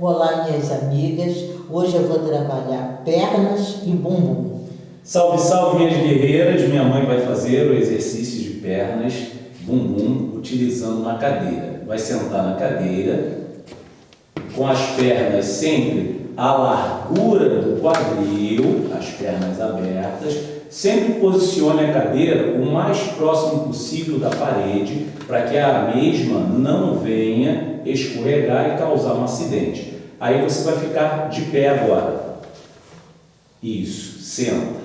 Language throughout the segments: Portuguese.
Olá, minhas amigas. Hoje eu vou trabalhar pernas e bumbum. Salve, salve, minhas guerreiras. Minha mãe vai fazer o exercício de pernas, bumbum, utilizando uma cadeira. Vai sentar na cadeira, com as pernas sempre à largura do quadril, as pernas abertas, Sempre posicione a cadeira o mais próximo possível da parede para que a mesma não venha escorregar e causar um acidente. Aí você vai ficar de pé agora. Isso, senta.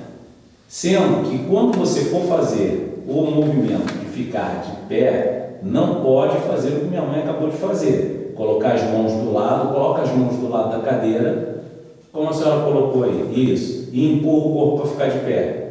Sendo que quando você for fazer o movimento de ficar de pé, não pode fazer o que minha mãe acabou de fazer. Colocar as mãos do lado, coloca as mãos do lado da cadeira, como a senhora colocou aí, isso, e empurra o corpo para ficar de pé.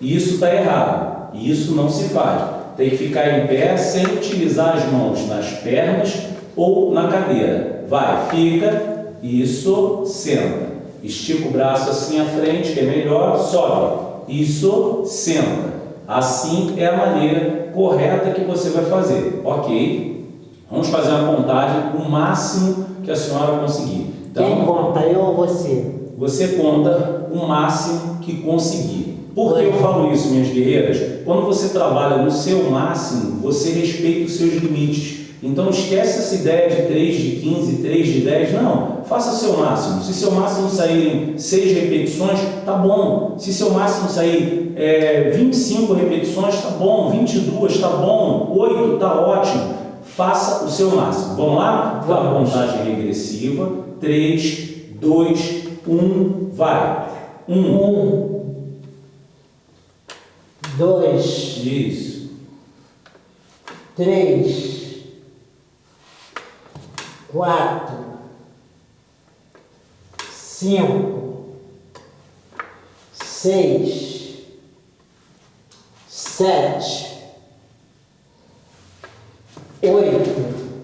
Isso está errado. Isso não se faz. Tem que ficar em pé sem utilizar as mãos nas pernas ou na cadeira. Vai, fica, isso, senta. Estica o braço assim à frente, que é melhor, sobe. Isso, senta. Assim é a maneira correta que você vai fazer, ok? Vamos fazer uma contagem o máximo que a senhora conseguir. Então, Quem conta, eu ou você? Você conta o máximo que conseguir. Por que eu falo isso, minhas guerreiras? Quando você trabalha no seu máximo, você respeita os seus limites. Então esquece essa ideia de 3 de 15, 3 de 10, não. Faça seu máximo. Se seu máximo saírem 6 repetições, tá bom. Se seu máximo sair é, 25 repetições, tá bom. 22, tá bom. 8, tá ótimo. Faça o seu máximo. Vamos lá? Vamos. contagem regressiva. 3, 2, 1, vai. 1. 1 dois, Isso. três, quatro, cinco, seis, sete, oito,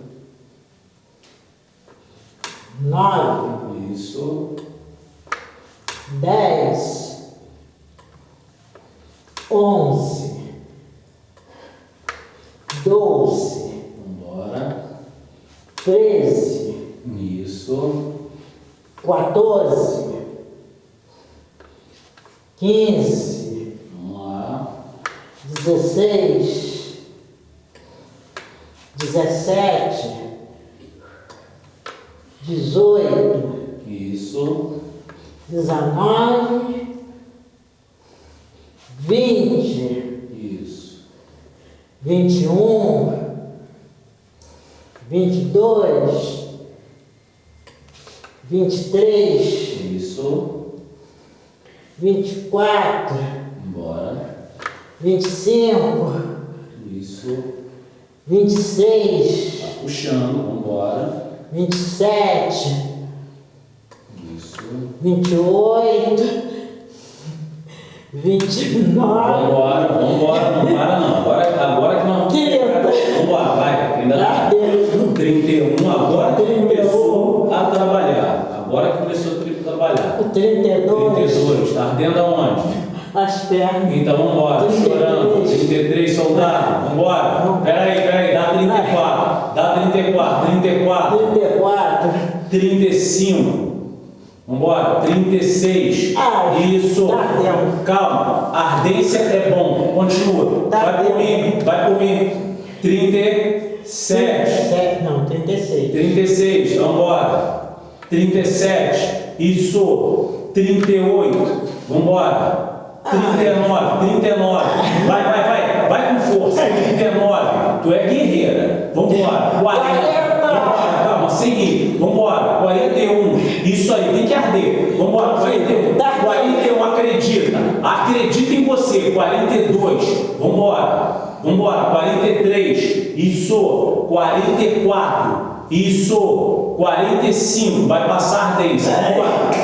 nove, isso, dez onze, doze, Vambora. treze, isso, quatorze, quinze, vamos lá, dezesseis, dezessete, dezoito, isso, dezenove, vinte, isso, vinte e um, vinte e dois, vinte e três, isso, vinte e quatro, embora, vinte e cinco, isso, vinte e seis, tá puxando, vambora, vinte e sete, isso, vinte e oito, vinte e nove. Vambora, vambora, não para não. Agora, agora que nós. Trinta. Vambora, vai. Ainda dá. 31, agora que começou a trabalhar. Agora que começou a trabalhar. O 32. 32, está ardendo aonde? As pernas. Então vambora, 33. chorando. 33, soldado, vambora. Peraí, peraí, dá 34. Dá 34, 34. 34. 35. Vambora, 36. Ai, Isso. Tá. Calma. Ardência é bom. Continua. Tá vai comigo, vai comigo. 37. 37, não, 36. 36. Vambora. 37. Isso. 38. Vambora. 39. 39. Vai, vai, vai. Vai com força. 39. Tu é guerreira. Vambora. 40. Vambora, calma. Seguir. Vambora. 41. Isso aí, tem que arder. Vamos embora, 41. 41, acredita. Acredita em você. 42. Vamos embora. Vamos embora. 43. Isso. 44. Isso. 45. Vai passar 10.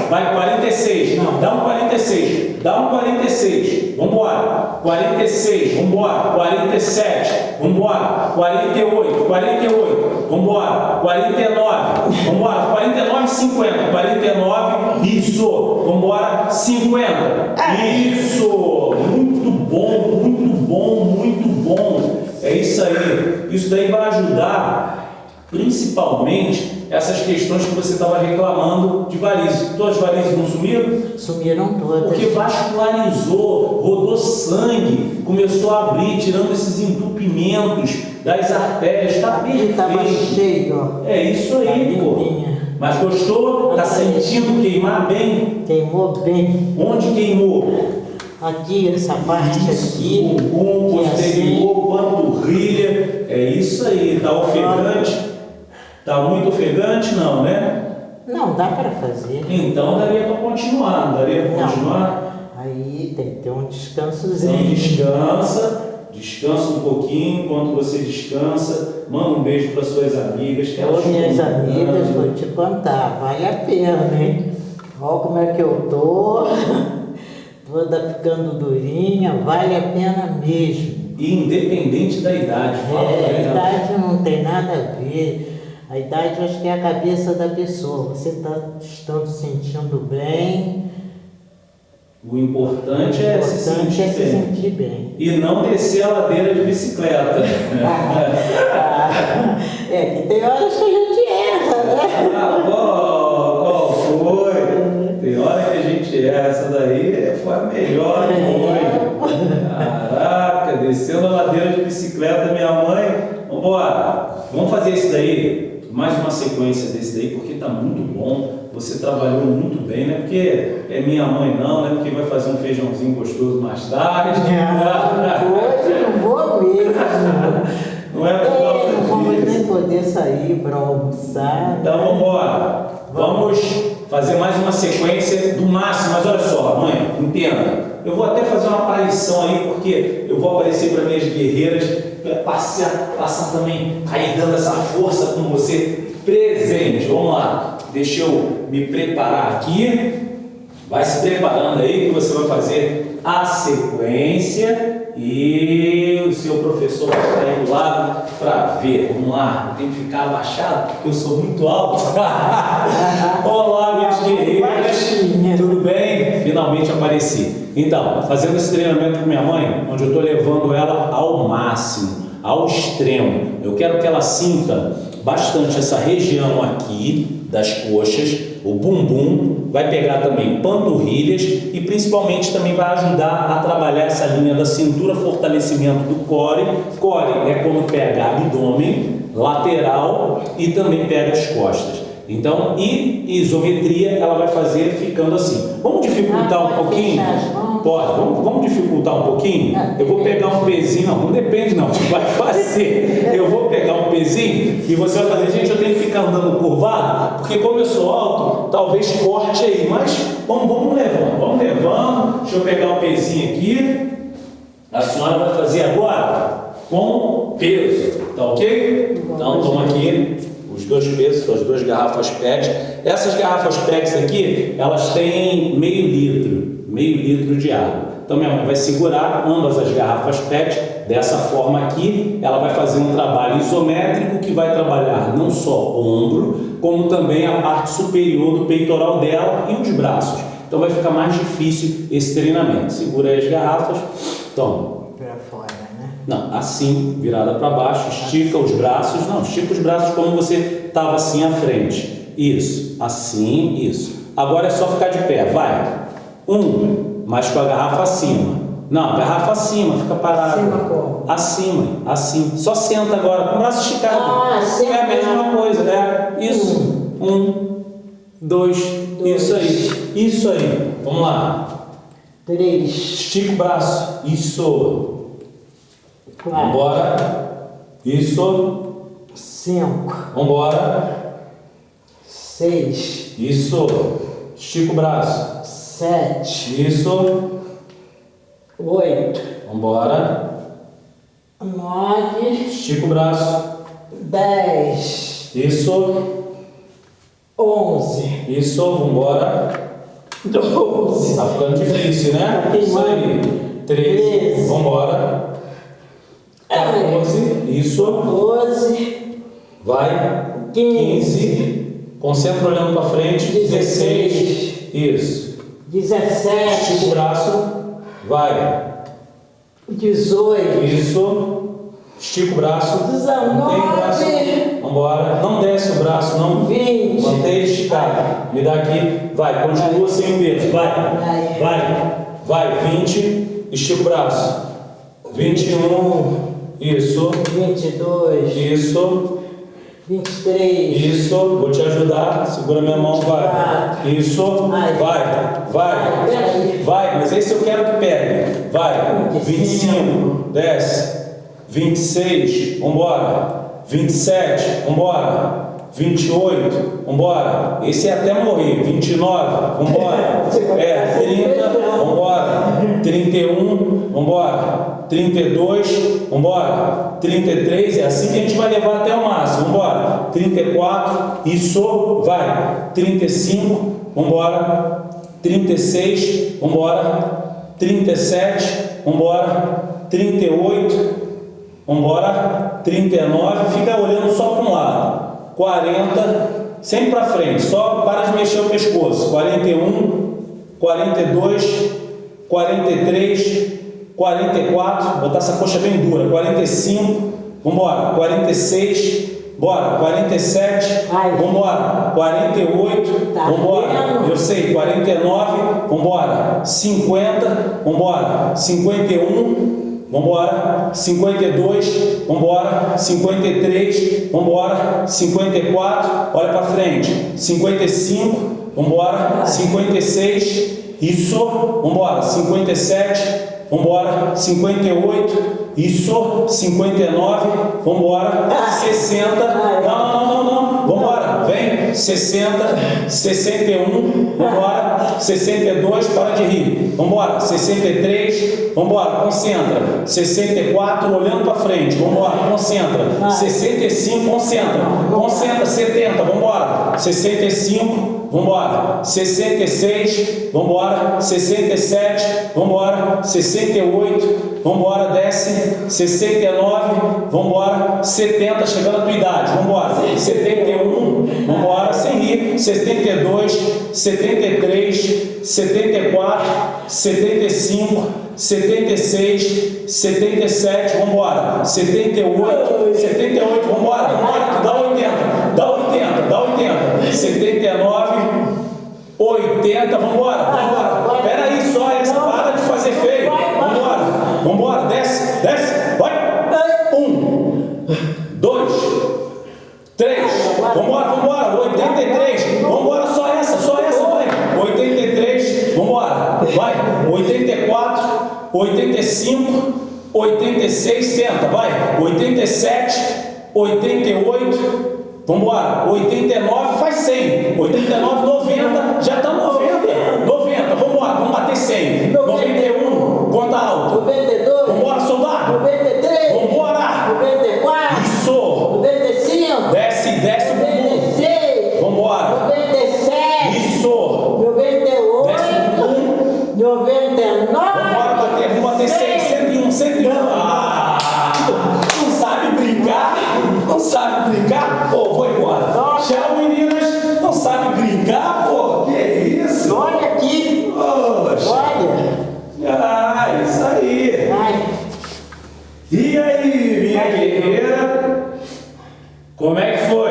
Vai 46. Não, dá um 46. Dá um 46. Vamos embora. 46. Vamos embora. 47. Vamos embora. 48. 48. Vamos embora. 49. Vamos embora. 49 50. 49. Isso. Vamos embora. 50. Isso. Isso aí. Isso daí vai ajudar Principalmente essas questões que você estava reclamando de varizes. Todas as varizes não sumiram? Sumiram todas. Porque vascularizou, rodou sangue, começou a abrir, tirando esses entupimentos das artérias. Está perfeito. Estava cheio. É isso aí, Tá pô. limpinha. Mas gostou? Tá Tá sentindo queimar bem? Queimou bem. Onde queimou? Aqui, essa parte aqui. bumbum, que é posterior, panturrilha. É isso aí. Tá ofegante? Tá muito ofegante? Não, né? assim. Não, dá para fazer. Então daria para continuar, daria para continuar? Aí tem que ter um Então descansozinho. descansa, descansa um pouquinho, enquanto você descansa, manda um beijo para suas amigas. Que Ô, minhas amigas, vou te contar, vale a pena, hein? Olha como é que eu tô. Toda ficando durinha, vale a pena mesmo. E independente da idade, fala É, a ela. idade não tem nada a ver. A idade eu acho que é a cabeça da pessoa. Você está estando sentindo bem. O importante é o se importante sentir é se bem. sentir bem. E não descer a ladeira de bicicleta. Ah, é que tem horas que a gente erra, né? Ah, qual, essa daí foi a melhor que foi. Caraca, descendo a ladeira de bicicleta, minha mãe. Vambora, vamos fazer isso daí, mais uma sequência desse daí, porque tá muito bom. Você trabalhou muito bem, não é porque é minha mãe, não, não é porque vai fazer um feijãozinho gostoso mais tarde. Hoje não vou mesmo. Não é por É, causa não vamos disso. nem poder sair para almoçar. Então vamos embora. Vamos fazer mais uma sequência do máximo. Mas olha só, mãe, entenda. Eu vou até fazer uma aparição aí, porque eu vou aparecer para minhas guerreiras, para passar, passar também aí dando essa força com você presente. Vamos lá. Deixa eu me preparar aqui. Vai se preparando aí que você vai fazer a sequência e o seu professor vai estar aí do lado para ver. Vamos lá, eu tenho que ficar abaixado porque eu sou muito alto. Olá, guerreiras. Baixinha. Tudo bem? Finalmente apareci. Então, fazendo esse treinamento com minha mãe, onde eu estou levando ela ao máximo, ao extremo. Eu quero que ela sinta bastante essa região aqui das coxas, o bumbum, vai pegar também panturrilhas e principalmente também vai ajudar a trabalhar essa linha da cintura, fortalecimento do core. Core é quando pega abdômen, lateral e também pega as costas. Então, e isometria ela vai fazer ficando assim. Vamos dificultar um pouquinho? Pode, vamos, vamos dificultar um pouquinho? Eu vou pegar um pezinho, não, não depende não, vai fazer. Eu vou pegar um pezinho e você vai fazer, gente, eu tenho que ficar andando curvado, porque como eu sou alto, talvez corte aí, mas vamos, vamos levando, vamos levando. Deixa eu pegar um pezinho aqui. A senhora vai fazer agora com peso, tá ok? Então toma aqui os dois pesos, as duas garrafas PET. Essas garrafas PET aqui, elas têm meio litro, meio litro de água. Então minha mãe vai segurar ambas as garrafas PET dessa forma aqui. Ela vai fazer um trabalho isométrico que vai trabalhar não só o ombro, como também a parte superior do peitoral dela e os braços. Então vai ficar mais difícil esse treinamento. Segura aí as garrafas, toma. Para fora, né? Não, assim, virada para baixo, estica os braços. Não, estica os braços como você estava assim à frente. Isso, assim, isso. Agora é só ficar de pé, vai. Um, mas com a garrafa acima. Não, garrafa acima, fica parado. Acima como? Acima, assim. Só senta agora, com o braço esticado. Ah, senta. É a mesma coisa, é. Isso. Um, dois, Dois. isso aí. Isso aí. Vamos lá. Três, Estica o braço. Isso. quatro, Vambora. Isso. cinco, Vambora. seis, Isso. Estica o braço. Sete, Isso. oito, Vambora. nove, Estica o braço. dez, Isso. onze, Isso. Vambora. doze, Tá ficando difícil, né? Tá Isso aí. Treze. Treze. Vambora. 14. Isso. doze, Vai. quinze, 15. Concentra olhando para frente. 16. Dezesseis. Isso. Estica o braço. Vai. dezoito, Isso. Estica o braço. Mantém o Dezenove. braço. Vambora. Não desce o braço, não. Vinte. Mantém ele esticado. Me dá aqui. Vai, continua sem o peso. Vai. Vai. Vai. Vai. 20. Estica o braço. 21. Isso. Vinte e dois. Isso. Vinte e três. Isso. Vou te ajudar. Segura minha mão. Vai. Isso. Vai. Vai. Vai, mas esse eu quero que pegue. Vai. 25, desce. 26, vambora. 27, vambora. 28, vambora. Esse é até morrer. 29, vambora. É, 30, vambora. 31, vambora. 32, vambora. 33, é assim que a gente vai levar até o máximo. Vambora. 34, isso, vai. 35, vambora. 36, vambora. 37, vambora. 38, vambora. 39, fica olhando só para um lado. 40, sempre para frente, só para de mexer o pescoço. 41, 42, 43, 44, botar essa coxa bem dura. 45, vambora. 46, bora. 47, Vai. vambora. 48, Tá vambora. vendo? Eu sei, 49, vambora. 50, vambora. 51, vambora. 52, vambora. 53, vambora. 54, olha pra frente. 55, vambora. 56, isso, vambora. 57, vambora. 58, isso. 59, vambora. 60, não, não, não, não, vambora. Vem, 60, 61, vambora. 62, para de rir. Vambora. 63, vambora. Concentra. 64, olhando para frente. Vambora. Concentra. 65, concentra. Concentra. 70, vambora. 65, vambora. 66, vambora. 67, vambora. 68, vambora. Desce. 69, vambora. 70, chegando a tua idade. Vambora. 71, vambora. Sem rir. 72, 73, 74, 75, 76, 77, vambora. 78, 78, vambora. Vambora, dá 80, dá 80, dá 80. 79, 80, vambora, vambora. Pera aí só, essa para de fazer feio. Vambora, vambora, desce, desce, vai. Um, dois, três, vambora, vambora, 83, vambora, só essa, só essa, vai. 83, vambora, vai. 84, 85, 86, senta, vai. 87, 88, vambora. 89, faz 100. 89, 90, já tá 90. 90, vambora, vamos bater 100. 91, conta alto. Noventa e dois. Vambora, soldado. Noventa e três. Vambora. Noventa e quatro. Isso. Noventa e cinco. Desce, desce o bumbum. e seis. Vambora. Noventa e sete. Isso. Noventa e Desce o oito. bumbum. Noventa e nove. Vambora bater, vamos bater 100, 101, 101. Ah, sabe brincar? Pô, vou embora. Tchau, meninas. Não sabe brincar? Pô, que isso? Olha aqui. Poxa. Olha. Ah, isso aí. Vai. E aí, minha guerreira? Como é que foi?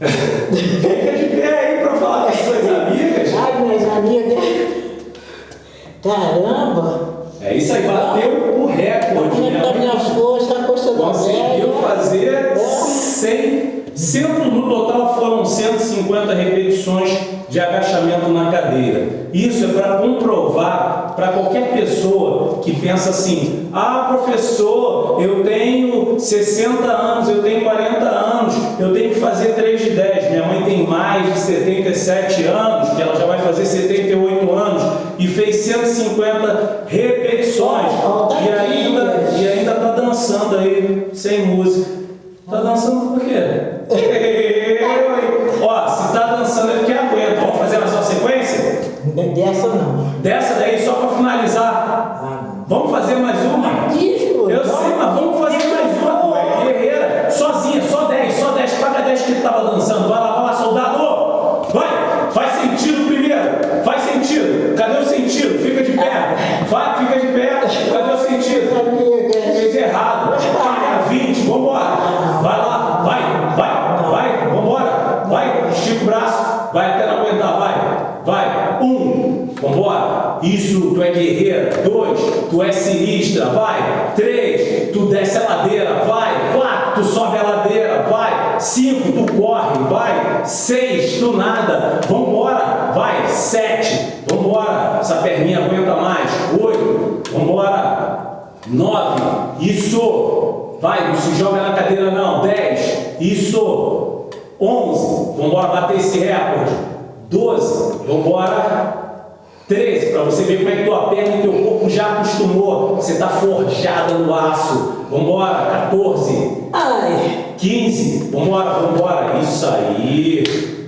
Fica de pé aí pra falar com as suas amigas. Ai, minhas amigas. Caramba. É isso aí, bateu o recorde, Como é que tá né? minhas coxas, a coxa da Conseguiu velha. fazer 100, 100, no total foram 150 repetições de agachamento na cadeira. Isso é para comprovar para qualquer pessoa que pensa assim: ah, professor, eu tenho 60 anos, eu tenho 40 anos, eu tenho que fazer 3 de 10. Minha mãe tem mais de 77 anos, que ela já vai fazer 78 anos, e fez 150 repetições. Tá E ainda, e ainda tá dançando aí, sem música. Tá dançando tu é sinistra, vai. Três, tu desce a ladeira, vai. Quatro, tu sobe a ladeira, vai. Cinco, tu corre, vai. Seis, tu nada, vambora, vai. Sete, vambora. Essa perninha aguenta mais. Oito, vambora. Nove, isso. Vai, não se joga na cadeira não. Dez, isso. Onze, vambora bater esse recorde. 12, vamos 13, para você ver como é que tua perna e teu corpo já acostumou. Você está forjada no aço. Vamos embora. 14. Ai. 15. Vamos embora, vamos embora. Isso aí.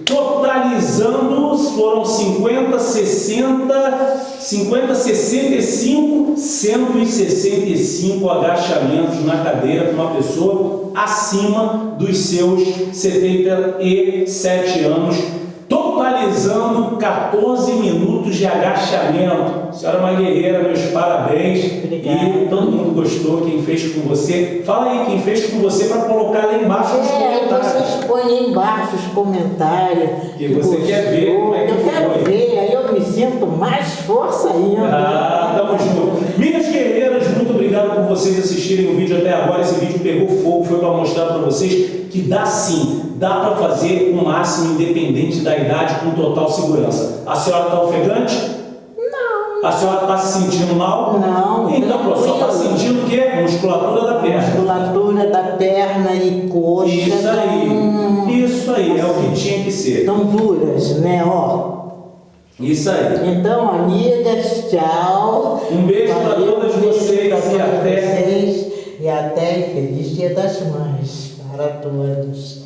Totalizando, foram 50, 60, 50, 65, 165 agachamentos na cadeira com uma pessoa acima dos seus 77 anos totalizando 14 minutos de agachamento. A senhora é uma guerreira, meus parabéns. Obrigada. E todo mundo gostou, quem fez com você. Fala aí, quem fez com você para colocar lá embaixo nos É, comentários. vocês põem aí embaixo os comentários. Que você quer ver como é que Eu quero foi. ver, aí eu me sinto mais força ainda. Ah, tamo junto. Minhas guerreiras, obrigado por vocês assistirem o vídeo até agora. Esse vídeo pegou fogo, foi para mostrar para vocês que dá sim, dá para fazer o máximo independente da idade com total segurança. A senhora está ofegante? Não. A senhora está se sentindo mal? Não, Então, pronto, só está sentindo o quê? Musculatura da perna. Musculatura da perna e coxa. Isso aí. Isso aí, é o que tinha que ser. Tão duras, né? Ó. Isso aí. Então, amigas, tchau. Um beijo para todas um vocês e até. vocês. E até feliz Dia das Mães para todos.